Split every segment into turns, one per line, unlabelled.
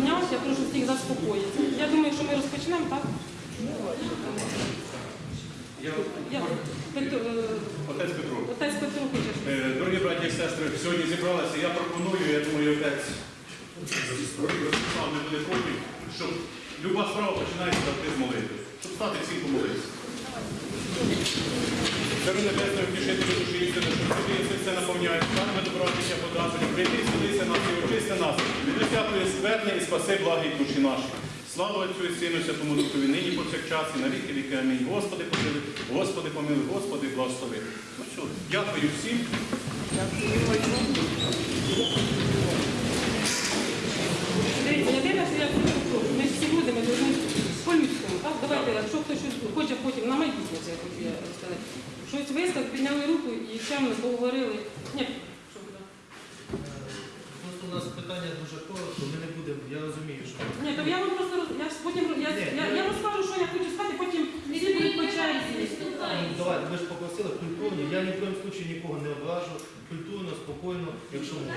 підняв, я прошу всіх заспокоїтися. Я думаю, що ми розпочнемо, так?
Я
Я, Петро,
отець Петро.
отець Петро хоче.
Е, Дорогі браті і сестри, сьогодні зібралися. Я пропоную, я думаю, отець Ростислав не буде проти, щоб люба справа починається завжди з молитви. Щоб стати всім помолитися. Царю небесної втішителю душі істини, що тобі все все наповняє, славами добротися подразення, прийди, зцілися нас і очисти нас, від усякої скверни і спаси благі душі наші. Слава Отцю і Сину, Святому Духові, нині повсякчас і на віки віки. Амінь. Господи, помилуй, Господи, помилуй, Господи, благослови. Ну що, дякую всім.
Дивіться, єдине, що я ми всі люди, ми по-людському, так? Давайте, якщо хтось щось хоче потім на майбутнє, це сказати. Щось вистав, підняли руку і чемно поговорили. Ні, що буде?
Просто у нас питання дуже коротко, ми не будемо, я розумію, що.
Ні, то я вам просто роз- я ж потім я,
Ні,
я, я розкажу, що я хочу сказати, потім всі будуть по черзі.
Ну, Давайте, ви ж попросили культурно, я ні в коєму случаї нікого не ображу, культурно, спокійно, якщо можна.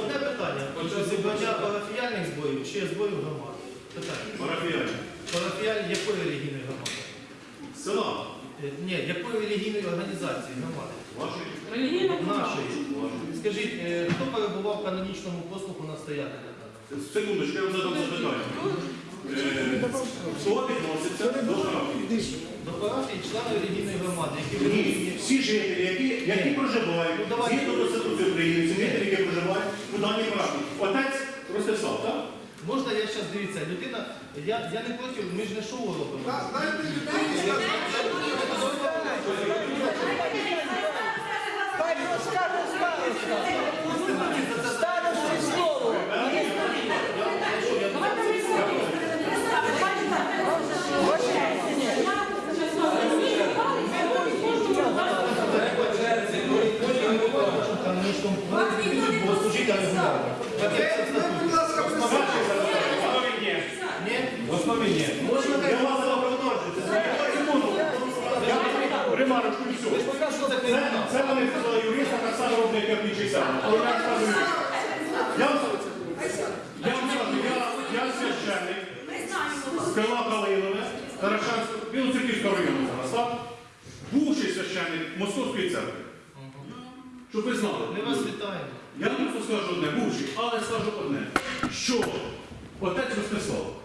Одне питання, Отже, зібрання парафіяльних зборів чи зборів громади? Питання.
Парафіяні.
Парафіяль якої релігійної громади?
Села.
Е, Ні, якої релігійної організації громади?
Вашої.
Нашої. Скажіть, е, хто перебував в канонічному послуху настоятеля?
Секундочку, я вам задам запитання. Е, Хто відноситься до парафії?
До парафії члени релігійної громади, які
Ні,
вирішені.
всі жителі, які, які проживають,
Ну, давайте.
згідно Конституції України, ці жителі, які проживають у даній парафії. Отець Ростислав, так?
Можна я зараз дивіться, людина, я, я не проти, ми ж не шоу робимо. Vai buscar os malos. Це,
це вони сказали юриста, так само роблять, як саме. Але я скажу, я вам я вам скажу, я, я священник з села Калинове, Тарашанського, Білоцерківського району зараз, так? Бувший священник Московської церкви. Щоб ви знали.
Ми вас вітаємо.
Я просто скажу одне, бувший, але скажу одне, що отець Ростислав,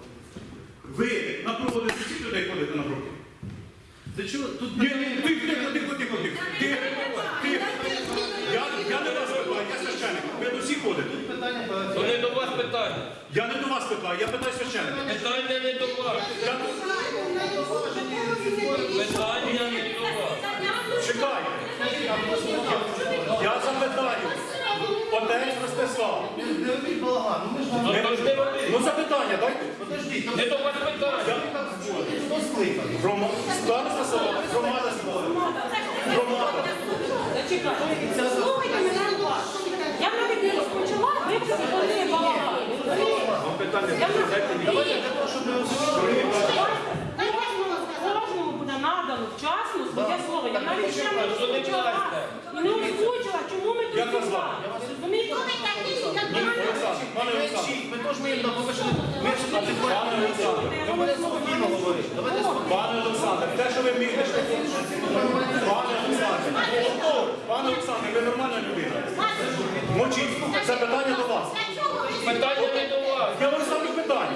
ви на проводи всіх людей ходите на проводи?
Ти чого? Тут
Ні, ні, тихо, тихо, тихо, тихо, тихо. Тихо, тихо. Я, я не вас питаю, я священник. Ви до всіх ходите.
питання
То не до вас питання.
Я не до вас питаю, я питаю священника.
Питання не до вас.
Я...
Питання не до вас.
Чекайте. Я запитаю. Отець Ростислав.
Не робіть балаган, ну ми ж вам...
Ну то не.
Ну запитання дайте.
Подождіть,
Не до вас питання.
хто скликаний?
Грома... Староста села, громада села. Громада.
Зачекайте. Слухайте мене уважно. Я навіть не розпочала, ви вже заходили балаган. Я навіть-
Давайте для того, щоб ми розуміли.
Надано вчасно своє слово. Я навіть ще не розпочала і не озвучила, чому ми тут
вас
зібралися. Розумієте?
Пане Олександр.
Ми теж. Ми говорите.
Пане Олександр, те, що ви вмієте. Пане Олександр, пане Олександр, ви нормальна людина. Мовчіть, це питання до вас.
Питання не до вас.
Я ставлю питання.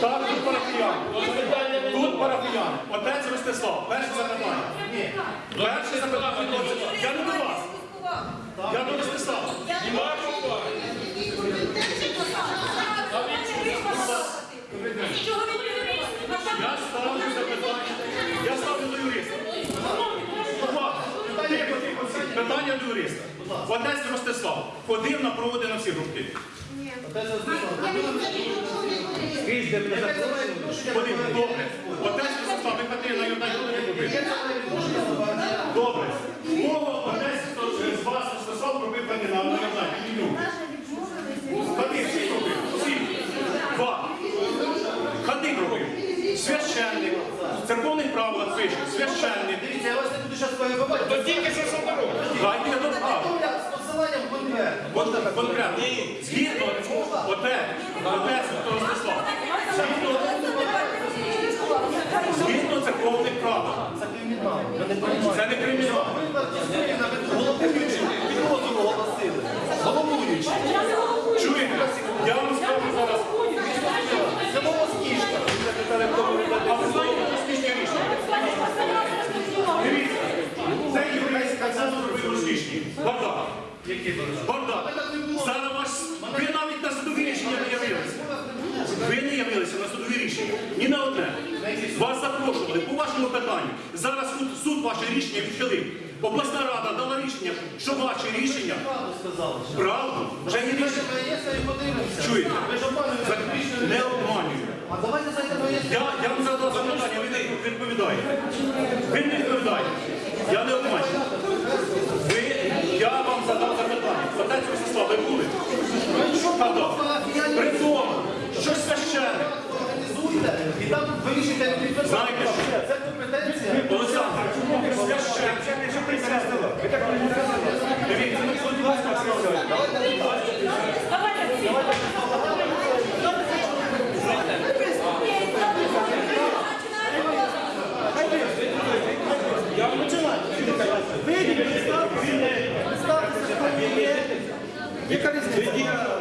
Так, тут парафіяни. Тут парафіяни. Отець Ростислав, перше запитання. Перше запитання. Я не до вас. Я до Ростислава.
Нема до.
Я ставлю запитання. Я ставлю до юриста. Увага. Питання до юриста. Отець Ростислав ходив на проводи на всі групки. Скрізь, де
до
Ходив, добре. Отець Ростислав, ви ходили на
до парафіяльних?
Добре. Кого отець з вас Ростислав робив кандидат на Йордан? Ходив, всі робив. Всі. Два. Ходив робив. Священник. В церковних правилах пише. Священник.
Дивіться, я вас не буду зараз перебивати.
То тільки що що ви робите?
Дайте я доскажу.
Голосуванням конкретно. Можна так?
Конкретно. Згідно, оте, оте, Святого Ростислава, згідно прав.
Це кримінал. Ви не приймаєте.
Це не кримінал.
Головуючий підозру оголосили. Головуючий.
Чуєте? Я вам скажу зараз.
Це волоскішка.
А ви знаєте, що успішні рішення? Дивіться, це єврейський консенсус робив успішні. Бардак. Зараз ваш... Ви навіть на судові рішення не явилися. Ви не явилися на судові рішення. Ні на одне. Вас запрошували по вашому питанню. Зараз суд, суд ваше рішення відхилив. Обласна рада дала рішення, що ваші рішення
Правду
вже
Давайте
рішення. Чуєте? Не обманюю. Я, я вам задав запитання, ви не відповідаєте. Ви не відповідаєте. Я не обманюю. Я вам задав запитання. Отець Ростислав, ви були? При тому, що
Організуйте і там вирішуйте не підписати.
Знаєте що?
Це компетенція.
Олександр, священник, дивіться, ну, будь ласка,
Яка різниця?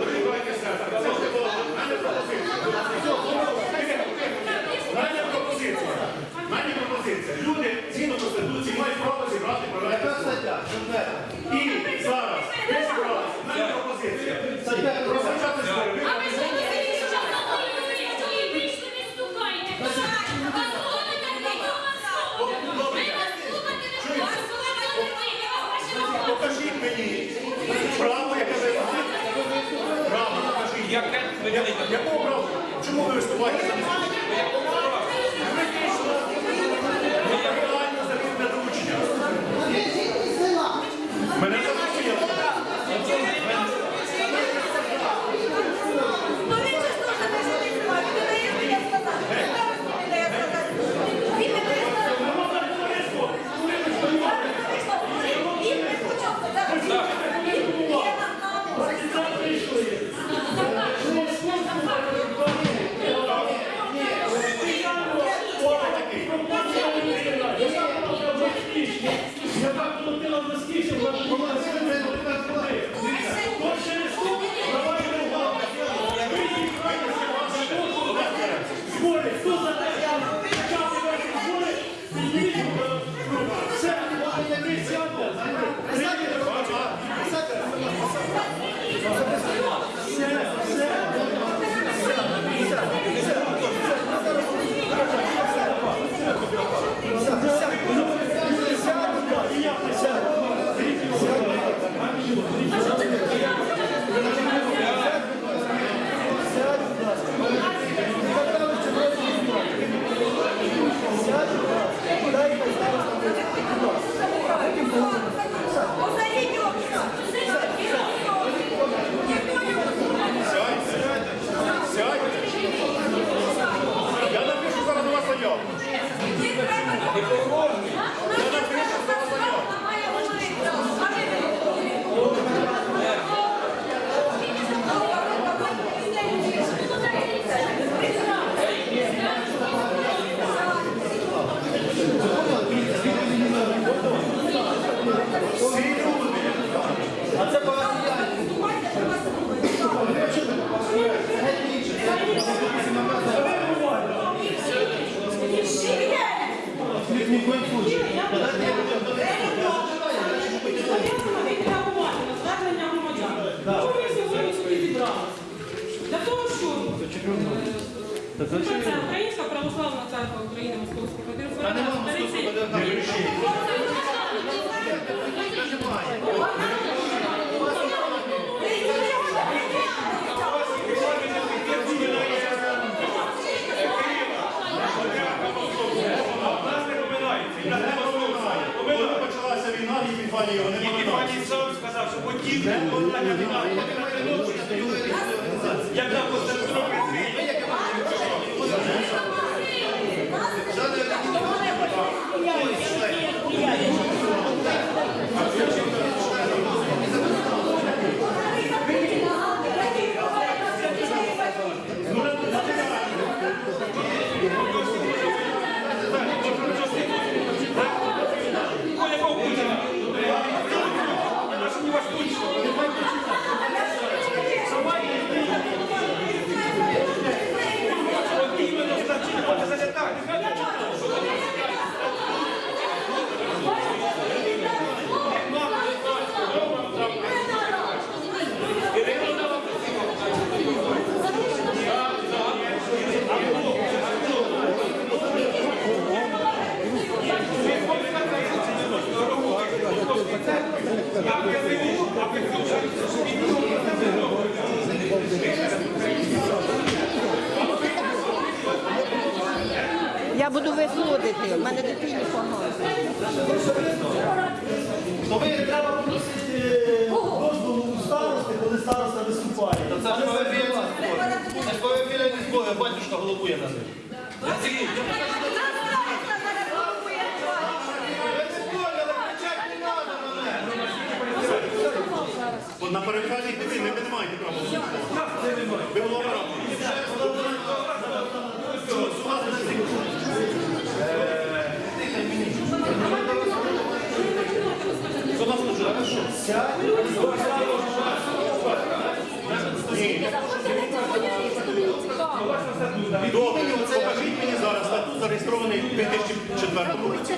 Добре, покажіть мені зараз статут зареєстрований у 2004 році.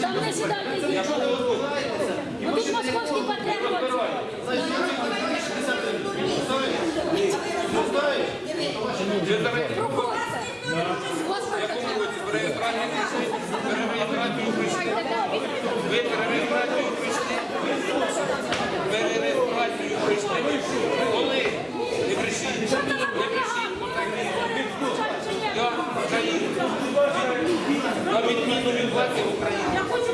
Там не сідайте з нічого. Ну тут московські патріоти.
Ви перереєстрацію України, на відміну від влади України.
Я хочу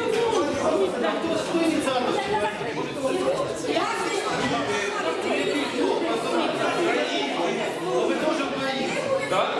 Ви теж
українці? Так?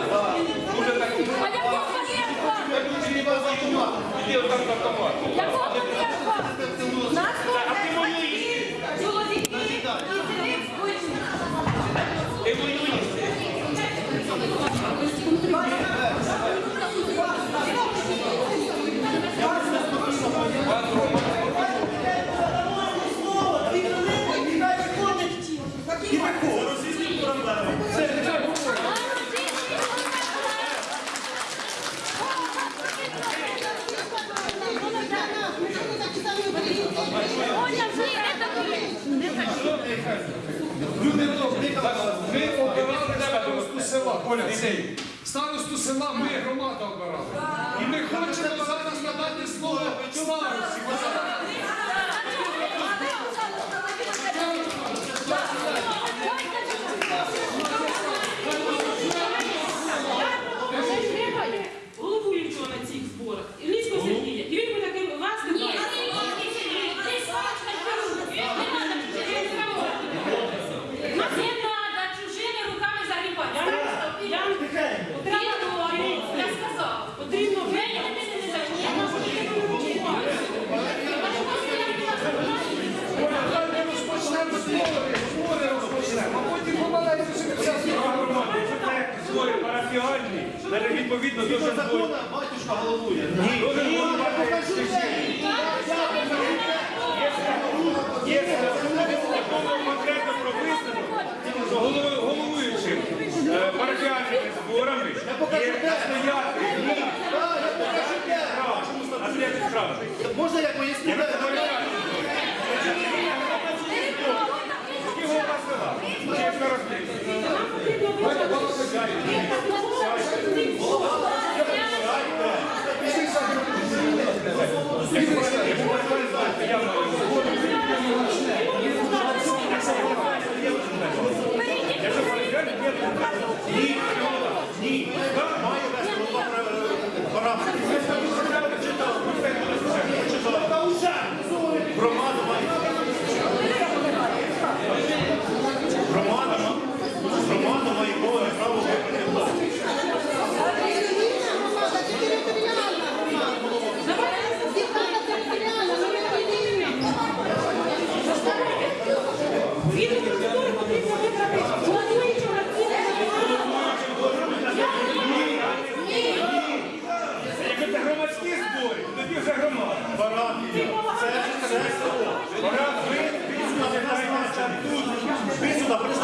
відповідно до
закону батюшка головує. Ні, ні,
Є законом конкретно прописано, що головуючим зборами є настояти.
Можна я поясню?
Ні, має вести.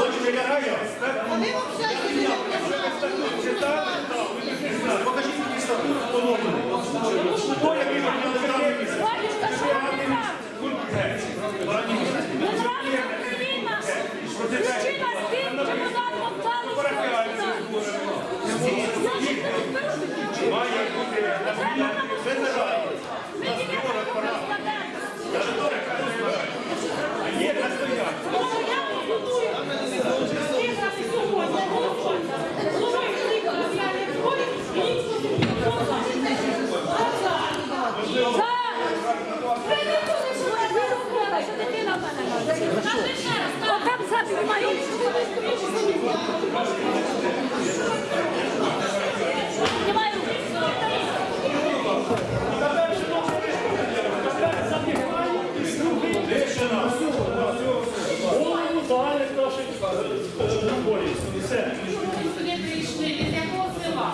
Oni mnie karają. Pokażcie mi, jak jest
to. To jakie mam Руки. Сюди прийшли, від якого села?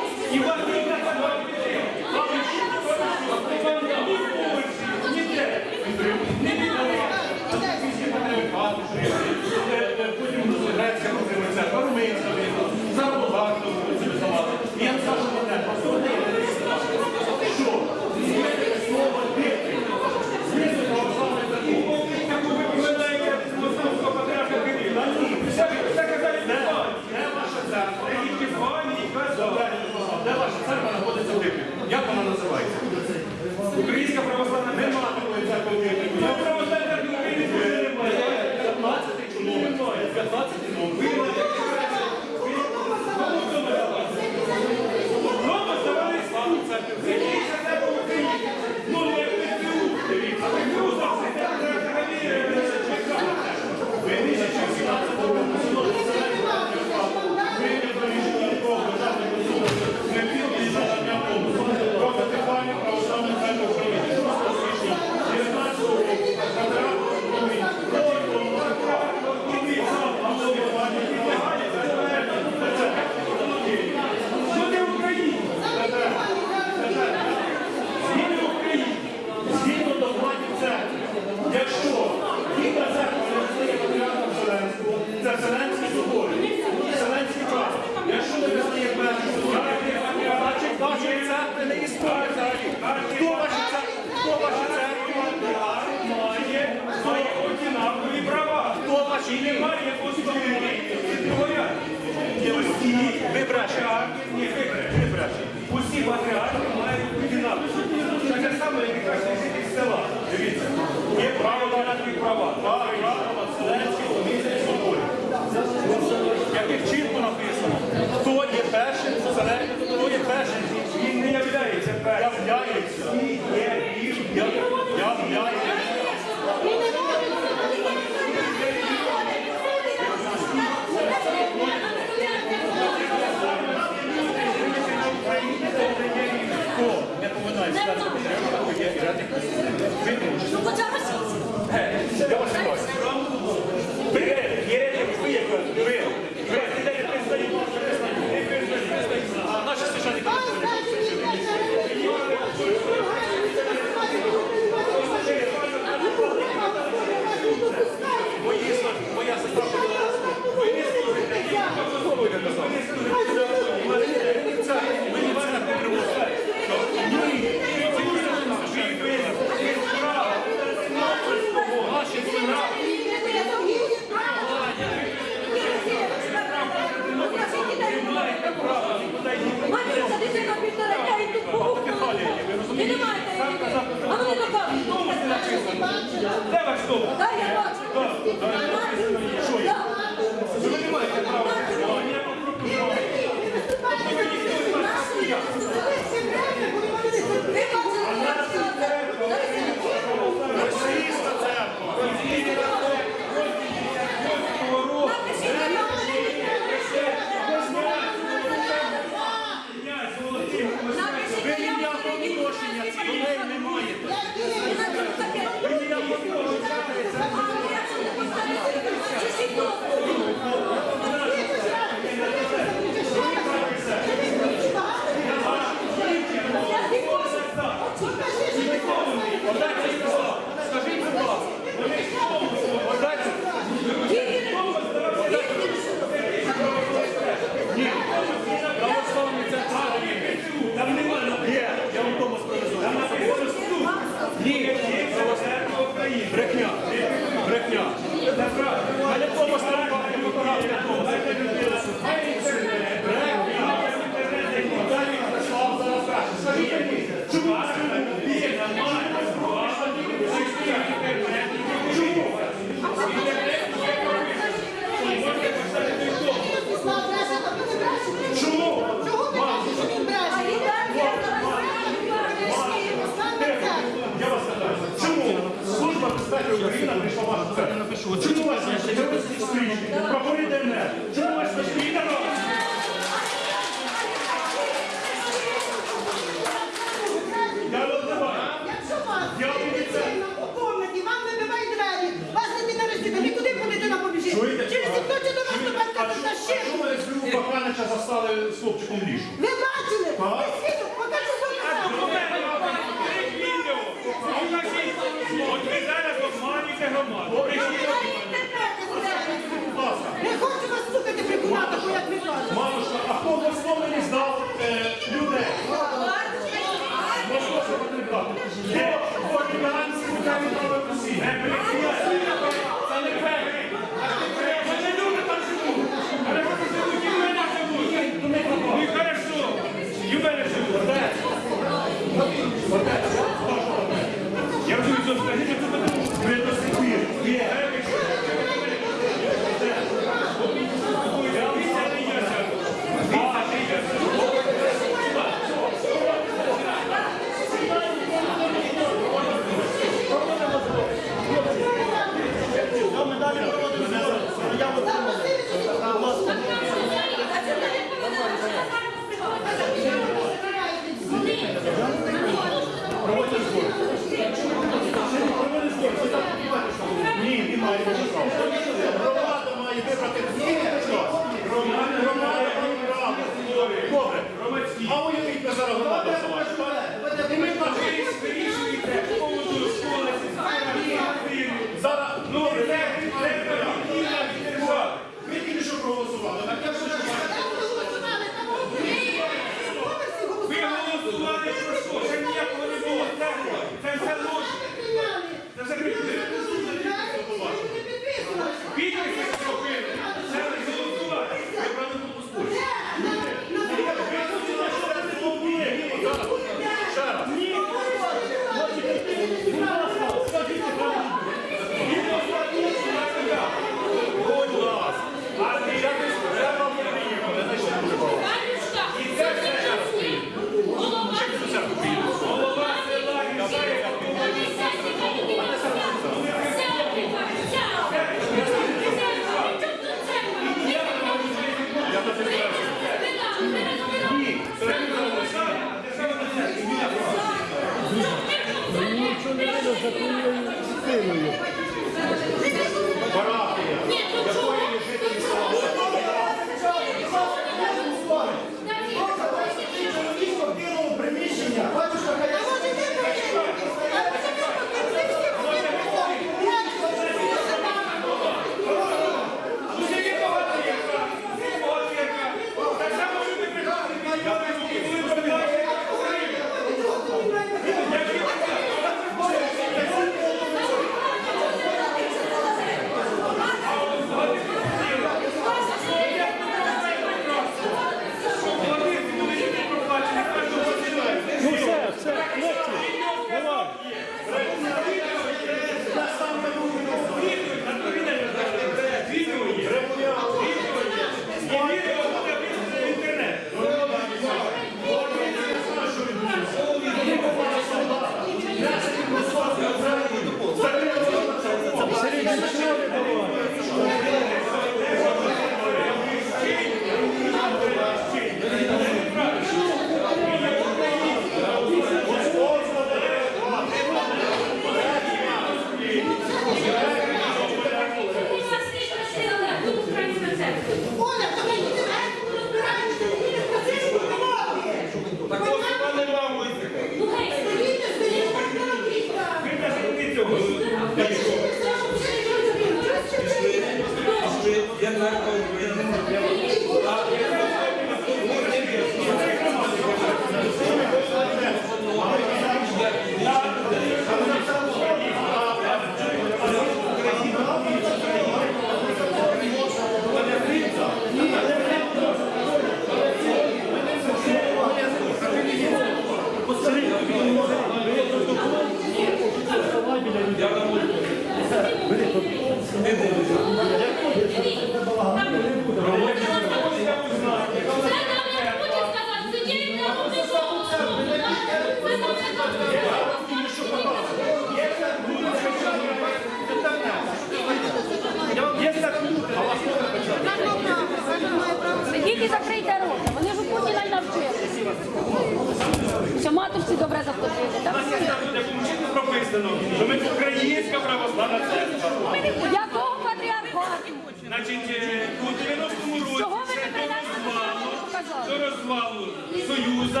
Значить,
е,
у 90-му році
не
до розвалу,
показали?
до розвалу Союзу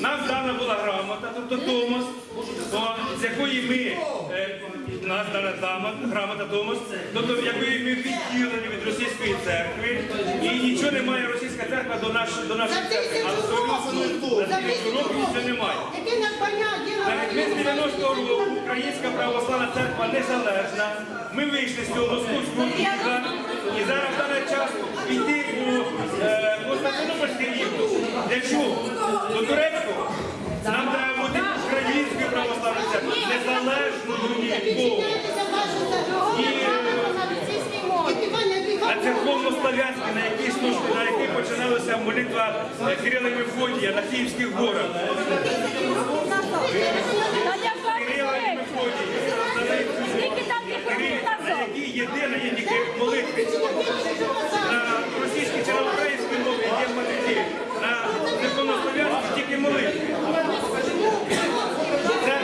нам дана була грамота, тобто Томос, з якої ми, е, нас дана дама, грамота Томос, тобто якої ми відділені від російської церкви, і нічого немає російська церква до, наш, до нашої церкви, але Союзу на тисячу років нічого немає. Ми з 90-го року Українська православна церква незалежна. Ми вийшли з цього московського і зараз в час йти у е, Константинопольський рівно. Для чого? До турецького. Нам треба бути українською православною церквою, незалежною від Бога. А церковно-слав'янська, на якій службі, на якій починалася молитва е, Кирила Мефодія на Київських горах. Кирила і
різниця?
На якій єдина є тільки молитви. На російській чи на українській мові є молитви. На церковнослов'янській тільки молитви. Це е,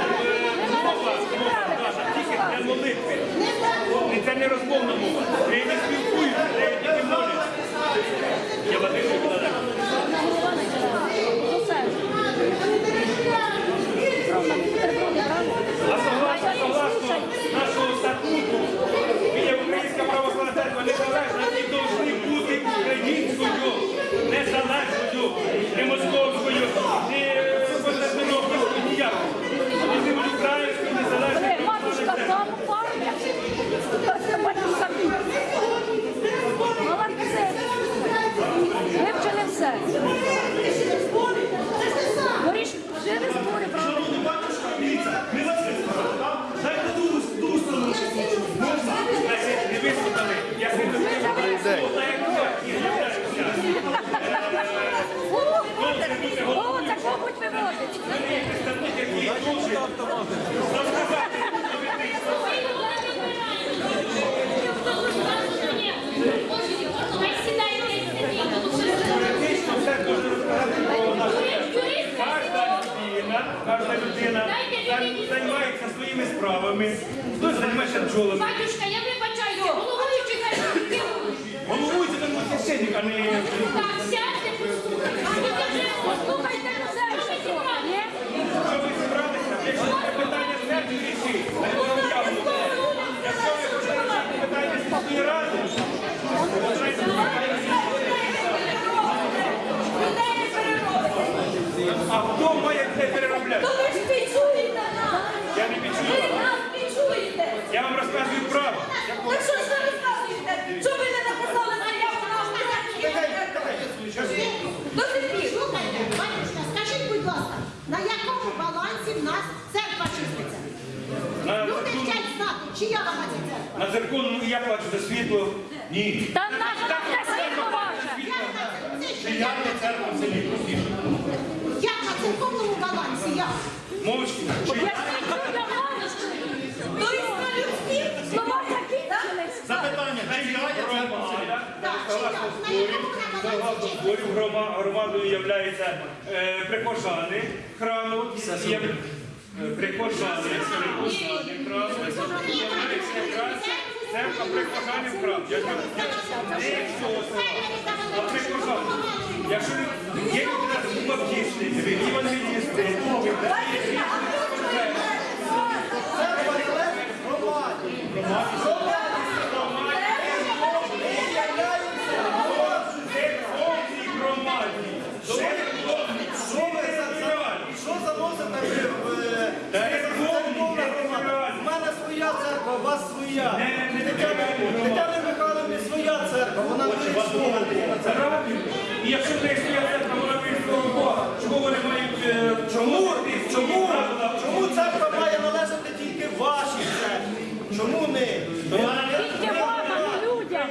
мова, мова дана тільки для молитви. І це не розмовна мова. Неї не спілкуються, неї тільки моляться. Я.
Голова не Ну все. Просто
незалежності повинні бути українською, незалежною, не московською. не Кожна людина займається своїми справами. Хтось займається бджолами.
Батюшка, я не бачаю, головуючи кажуть.
Головуючи, тому священник, а не...
Так, сядьте, послухайте. А ви вже послухайте.
А хто має це переробляти?
То ви ж нас!
Я не
Ви нас пічуєте!
Я вам розказую правду.
Так що ж ви розказуєте? Що ви не написали заяву на До сих пір.
Слухайте, батюшка, скажіть, будь ласка, на якому балансі в нас церква числиться?
На
Люди
законному-
хочуть знати, чия вона ця церква?
На законному я плачу за світло. Ні.
Там наша світло ваше.
Як на це- це що?
Як є церква в селі простіше?
Як на церковному балансі? Як?
Мовчки.
Я світло
То і на людські слова закінчились.
Запитання, чи є церква в селі?
Так, чия? На якому балансі
громадою являються е, прихожани храму, є, прихожани, прихожани якраз церква прихожанів села, а прихожани. Якщо є людина баптисти, євангелісти,
Батюшка, а хто це?
церковній громаді, церковній,
Що ви за- за- Що заносите ви в е, церковна громада? У мене своя церква, у вас своя. Тетяни Тетяни своя церква, вона вирішує.
І якщо не своя церква, вона вийшла Бога, чому вони мають... е,
Чому? Чому? Чому церква має належати тільки вашій церкві? Чому не?
Тільки вам, а не людям.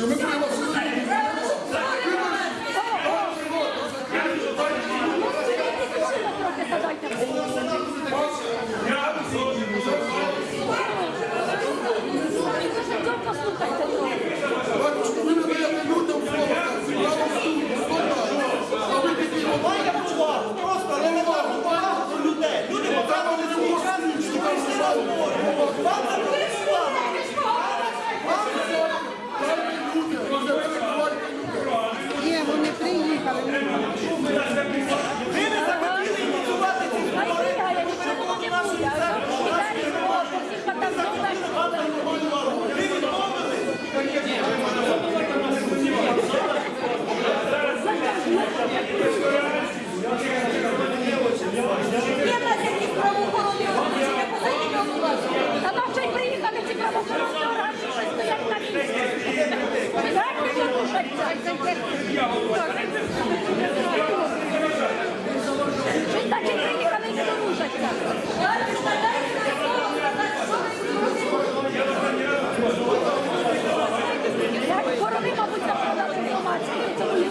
Будемо
Корови, мабуть, заправляли інформацію, тому не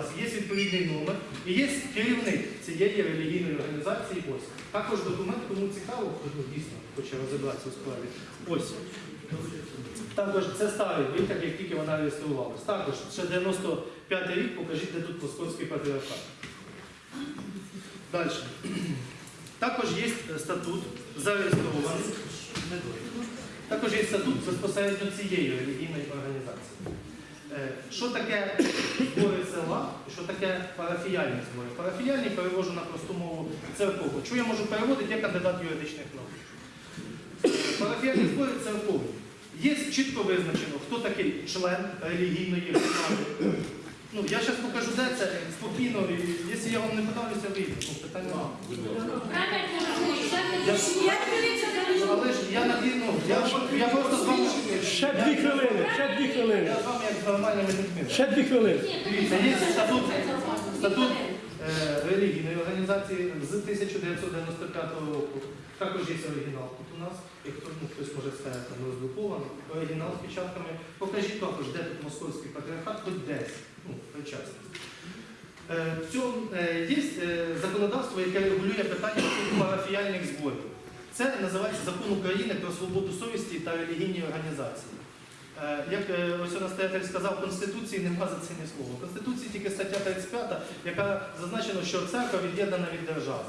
взялась. Є відповідний номер і є керівник цієї релігійної організації. Ось. Також документ, кому цікаво, хто дійсно хоче розібратися у справі. Ось. Також це старий витяг, як тільки вона реєструвалась. Також ще 95 рік, покажіть, де тут московський патріархат. Далі. Також є статут зареєстрований. Також є статут безпосередньо цієї релігійної організації. Е, Що таке збори села і що таке парафіяльні збори? Парафіяльні перевожу на просту мову церкову. Що я можу переводити, я кандидат юридичних наук. Парафіяльні збори церкові. Є чітко визначено, хто такий член релігійної громади. Ну, я зараз покажу, де це спокійно, якщо я вам не подавлюся, вийду. Ну, питань немає. Я-
це
Але ж я на ну, я, я просто з вами.
Ще дві хвилини, ще дві хвилини.
Я з вами як з нормальними людьми.
Ще дві хвилини.
Дивіться, є статут, статут е, релігійної організації з 1995 року. Також є оригінал тут у нас. Як хто, ну, хтось може сказати, там розгруповано. Оригінал з печатками. Покажіть також, де тут московський патріархат, хоч десь. Ну, причасність. Е, в цьому е, є е, законодавство, яке регулює питання парафіяльних зборів. Це називається Закон України про свободу совісті та релігійні організації. Як ось настоятель сказав, в Конституції нема за це ні слова. В Конституції тільки стаття 35, яка зазначена, що церква від'єднана від держави.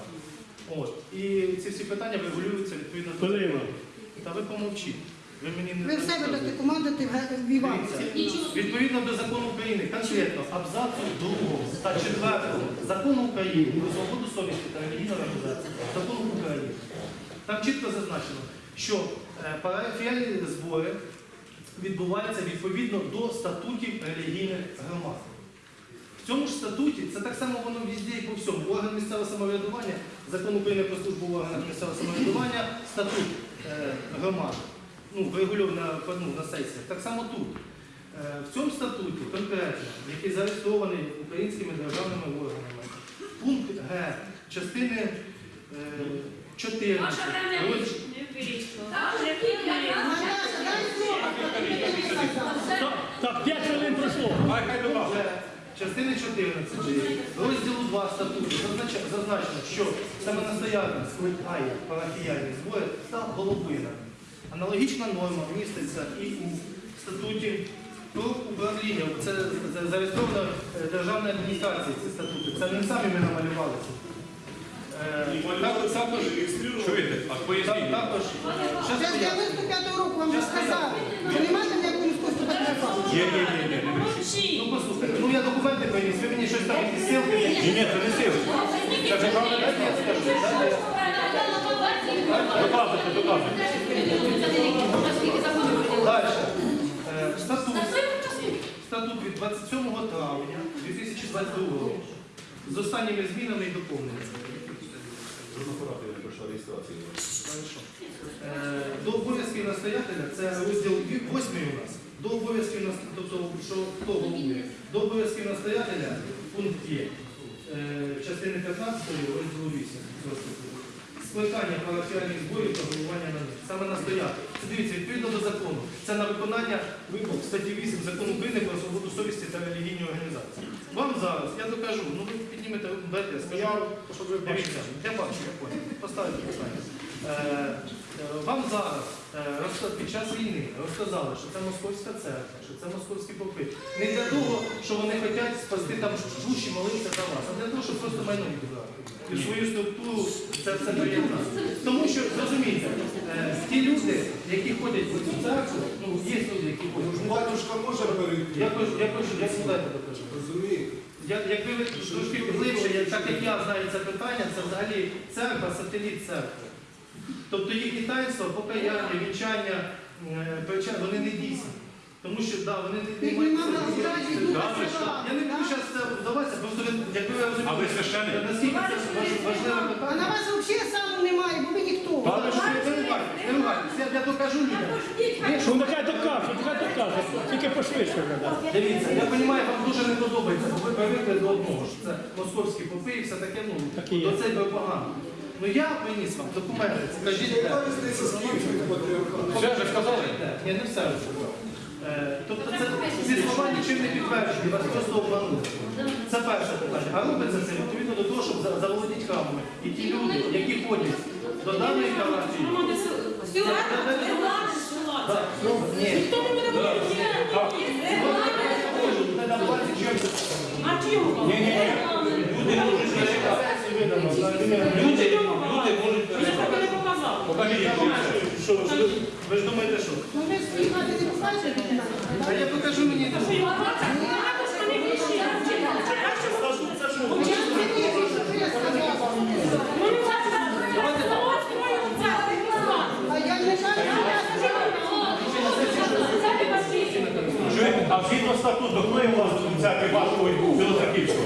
От. І ці всі питання регулюються відповідно до
Хвилина.
Та ви помовчіть. Ви мені не
Ви все будете
розказуєте.
командувати в- в
Відповідно до закону України, конкретно абзацу 2 та 4 закону України про свободу совісті та релігійну організацію, закону України. Там чітко зазначено, що е, парафіальні збори відбуваються відповідно до статутів релігійних громад. В цьому ж статуті, це так само воно везде і по всьому. Орган місцевого самоврядування, закон України про службу в органах місцевого самоврядування, статут е, громад, ну, врегульований ну, на сесіях. Так само тут. Е, в цьому статуті конкретно, який зареєстрований українськими державними органами, пункт Г частини е, 14.
Ваша время
розділ-
не вийшло.
Дай слово, хто тобі не сказав.
Так, так, 5 хвилин пройшло.
Частини 14 розділу 2 статуту зазначено, що саме настоятель скликає парафіяльні збори та головина. Аналогічна норма міститься і у статуті про управління. Це, зареєстровано е, державною адміністрацією ці статути. Це не самі ми намалювали. Е, Також,
Чуєте? А
так-
поясніть.
також,
з
я-
95-го року вам вже сказали, що немає там ніякого міського патріархату.
Є, є, є, є.
Ну послухайте, ну я документи приніс, ви мені щось там якісь.
Ні, ні, це не сили. Це державна
Дайте
Доказуйте, доказуйте.
Далі. Е, Статут. Від 27 травня 2022 року. З останніми змінами і доповненнями. Е, До обов'язків настоятеля, це розділ 8 у нас. До обов'язків нас- тобто, настоятеля пункт є. Е, Частини 15 розділу 8 цього статуту. Скликання парафіальних зборів та головування на них. Саме настояти. Це дивіться, відповідно до закону. Це на виконання вимог статті 8 закону України про свободу совісті та релігійні організації. Вам зараз, я докажу, ну ви піднімете, дайте я скажу.
щоб ви
Дивіться, я бачу, я понял. Поставити питання. Е, е, Вам зараз під час війни розказали, що це московська церква, що це московські попи. Не для того, що вони хочуть спасти там душі, молитися за вас, а для того, щоб просто майно відібрати. І в свою структуру це все приєднати. Тому що, зрозумійте, е, ті люди, які ходять в цю церкву, ну, є люди, які ходять.
Батюшка може перейти.
Я кажу, я кажу, я сюди докажу.
Розумієте?
Я, якби ви трошки глибше, так як я знаю це питання, це взагалі церква, сателіт церкви. Тобто їхні таїнства, покаяння, вінчання, е, вони не дійсні. Тому що да, вони не, мають-. Я не буду зараз це вдаватися, просто ви, якби ви
А ви священник?
наскільки це важ- важливе
А на
питання.
вас взагалі саму немає, бо ви ніхто.
Та ви що, не ругайтесь, не ругайтесь, я, я докажу людям.
Що нехай докаже, нехай докаже. Тільки пошвидше.
Дивіться, я розумію, вам дуже не подобається, бо ви привикли до одного, що це московські попи і все таке, ну,
Так і є.
до цей би погано. Ну я приніс вам документи, скажіть.
Яка різниця з київським?
Все вже сказали? Ні, не все розказав. Е, Тобто це ці слова нічим не підтверджені, вас просто обманули. Це перше питання. А робиться це відповідно до того, щоб за- заволодіти храмами. І ті люди, які ходять до даної ну.
Ніхто не буде
чим.
Ні, ні, ні. Люди можуть Люди, можуть
показав.
Покажіть.
Що, що, ви ж думаєте, що?
Ну ви ж мати не покажете.
А я покажу мені.
А
Чуєте? Згідно статуту, хто є власником церкви вашого Білоцерківського?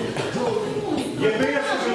Є вияснення
а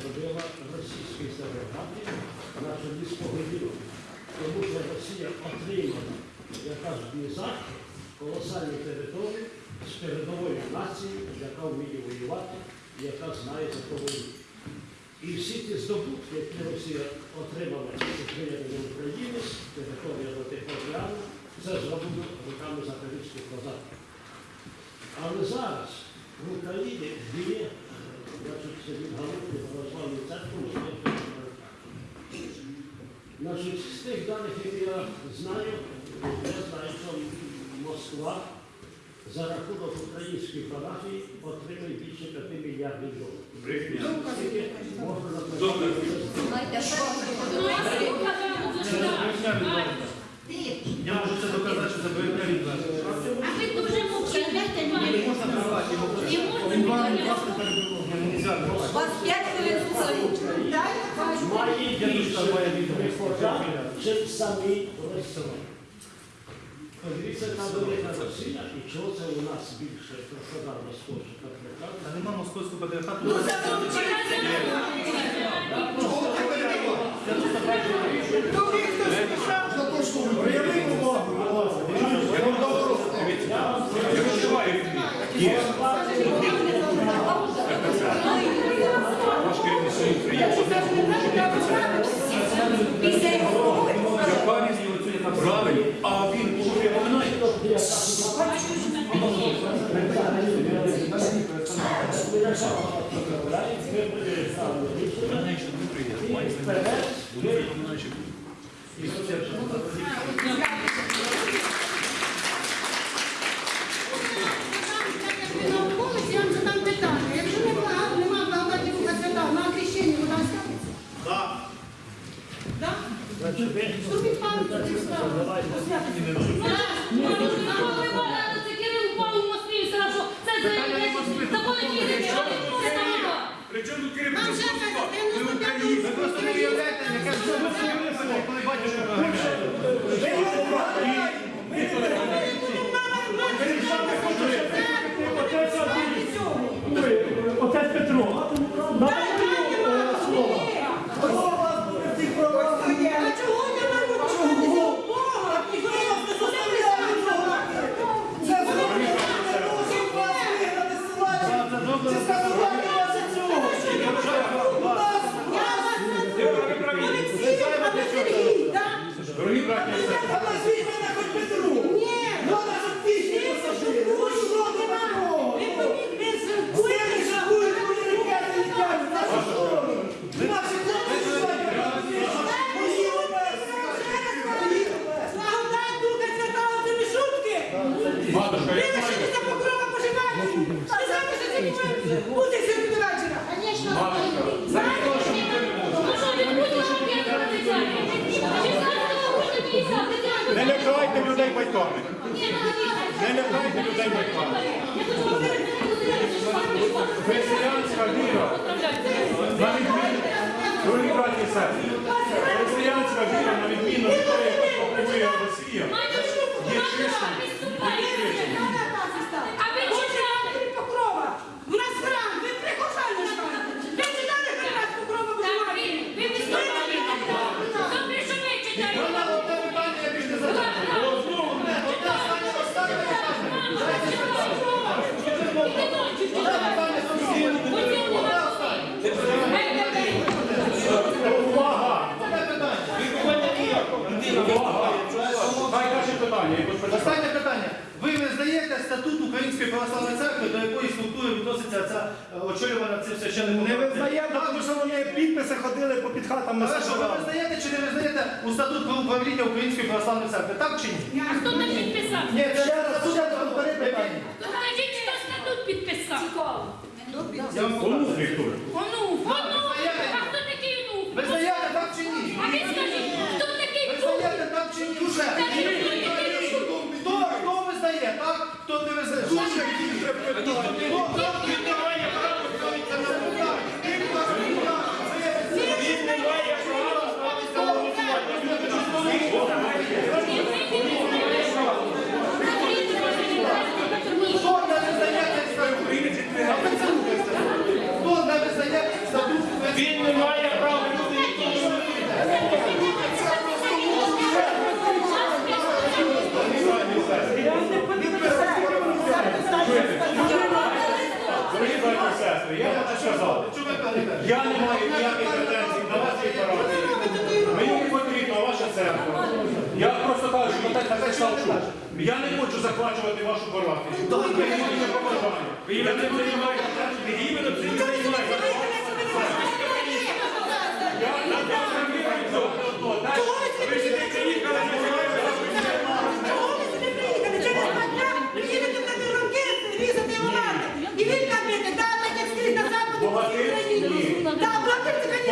зробила російська історіографія на чолі з Тому що Росія отримала, як кажуть, не колосальні території, з передової нації, яка вміє воювати, і яка знає за кого воює. І всі ті здобутки, які Росія отримала прийняття України з території до Тихоокеану, це зроблено руками запорізьких козаків. Але зараз в Україні діє, значить, з тих даних, які я знаю, я знаю, що Москва за рахунок української парафії отримує більше 5 мільярдів доларів.
Я можу це доказати, що це брехня.
А ви дуже мовчите, мені.
Можна тривати, його
У вас 5 хвилин слухають.
Має більше. прихожан, самі ресторани. Подивіться, яка велика Росія, і чого це у нас більше прихожан московських патріархату.
А нема московського патріархату.
Ну, замовчите.
За те, що ви
Прояви увагу, будь ласка.
Після його
Правильно, а він уже поминає.
Науковець, я вам задам питання. Якщо немає нема благодатів свята, на хрещенні вона ставиться?
Так.
Так? Зробіть пам'ятку цих.
Це Кирил упав у Москві і сказав, що це законодійний
Причому тут керівник
Нам ще
Москва?
каже,
Ми.
Ви просто не уявляєте, яке ж це висело, коли батюшка виганяє.
Отець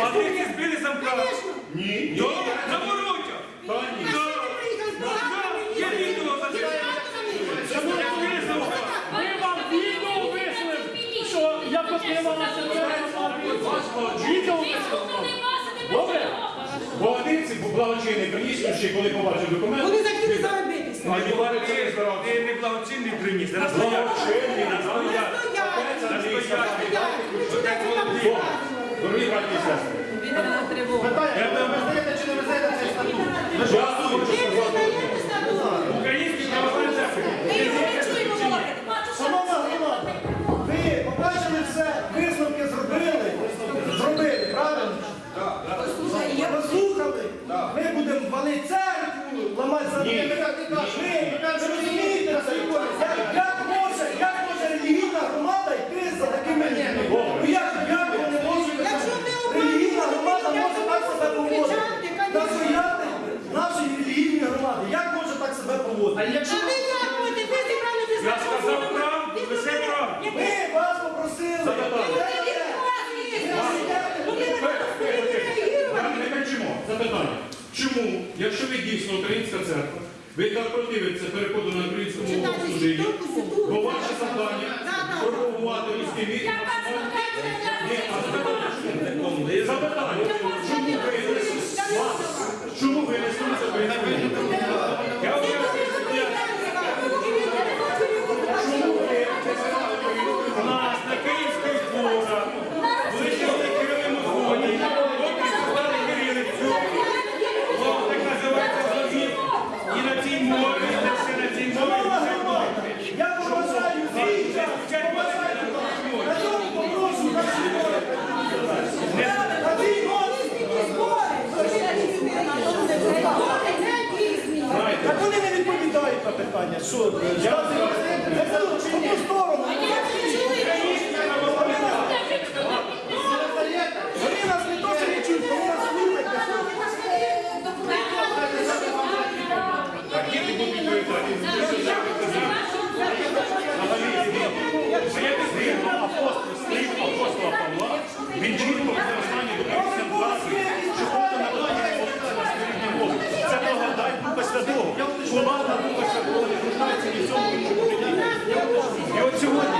звісно.
Платники збили замка.
Звісно.
Ні.
До Заворотя.
Та ні.
А що ви приїхали з програмами?
Є відео за це. Збили замка.
Ми вам відео вийшли, що як отрималася ця Відео вийшли. Добре?
Богатирці, благочинний приніс ще, коли побачив документ.
Вони захотіли заробитися.
А Іван ти не благочинний приніс. Зараз стоять.
Благочинний.
Стоять.
Зараз стоять.
Стоять. Ви
Що
Дорогі браті і сестри.
Питання, ви знаєте чи не знаєте цей статут?
Хочу
Ви
сказати.
визнаєте статут?
Український православний церкви.
Ми його не чуємо говорити.
Шановна ви побачили все, висновки зробили, зробили, правильно? Послухали, ми будемо валити церкву, ламати за. Ви ви розумієте це, як- як
Запитання. Чому, якщо ви дійсно українська церква, ви так противиться переходу на українську мову в служінні, бо ваше завдання пропагувати руський вік запитання, чому? Ви не? Чому ви не слухаєте українську мову?
Я вам кажу,
Чому ви
У нас на Київських зборах вичили Кирилину згоді, поки сказали Кирилицю, Бог так називається завіт, і на цій мові, і все на цій мові все добре.
Я поважаю всіх, я поважаю. На цьому попрошу на всі На цій Так вони не відповідають на питання. Що? Я це в одну сторону. Вони нас не то що не чують, вони нас слухають.
Так, діти будуть відповідати.
Згідно апостол, слів апостола Павла, він чітко використання до концентрації, що просто надання на мову. Це благодать Духа Святого. Влада Духа Святого не нуждається ні в цьому іншому житті. І от сьогодні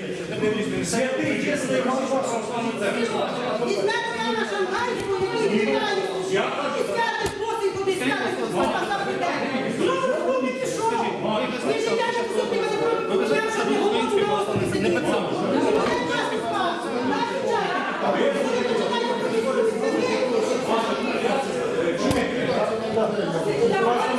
Купольський Духа Святого визнає, записав, це перше число. Івана Купольського визнає, Івана Купольського. Я не знаю, хто такий. Що смішний? Іван Польський, український священник, який проповідував російській православній церкві і Підомоцьк, Якутія і там. Він святий, святий, святий, чесний православна церква. Я кажу,